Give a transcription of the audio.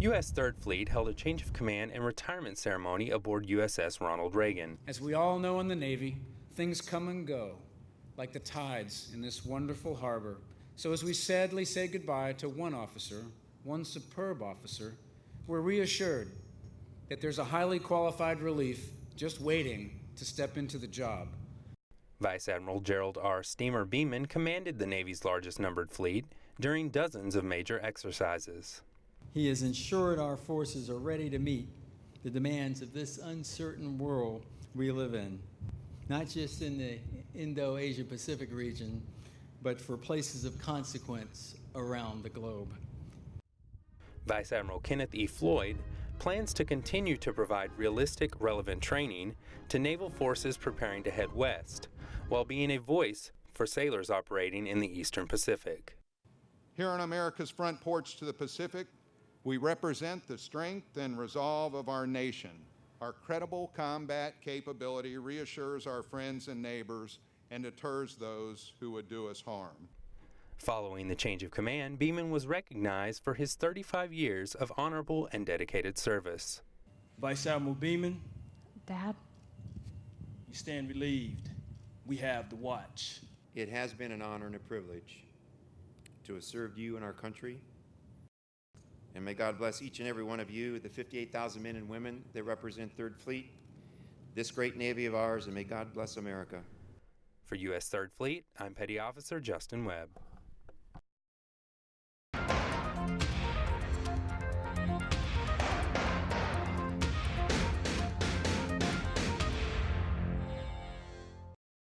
U.S. 3rd Fleet held a change of command and retirement ceremony aboard USS Ronald Reagan. As we all know in the Navy, things come and go, like the tides in this wonderful harbor. So as we sadly say goodbye to one officer, one superb officer, we're reassured that there's a highly qualified relief just waiting to step into the job. Vice Admiral Gerald R. Steamer Beaman commanded the Navy's largest numbered fleet during dozens of major exercises. He has ensured our forces are ready to meet the demands of this uncertain world we live in, not just in the Indo Asia Pacific region, but for places of consequence around the globe. Vice Admiral Kenneth E. Floyd plans to continue to provide realistic, relevant training to naval forces preparing to head west, while being a voice for sailors operating in the Eastern Pacific. Here on America's front porch to the Pacific, we represent the strength and resolve of our nation. Our credible combat capability reassures our friends and neighbors and deters those who would do us harm. Following the change of command, Beaman was recognized for his 35 years of honorable and dedicated service. Vice Admiral Beaman, Dad, you stand relieved. We have the watch. It has been an honor and a privilege to have served you and our country. And may God bless each and every one of you, the 58,000 men and women that represent Third Fleet, this great Navy of ours, and may God bless America. For U.S. 3rd Fleet, I'm Petty Officer Justin Webb.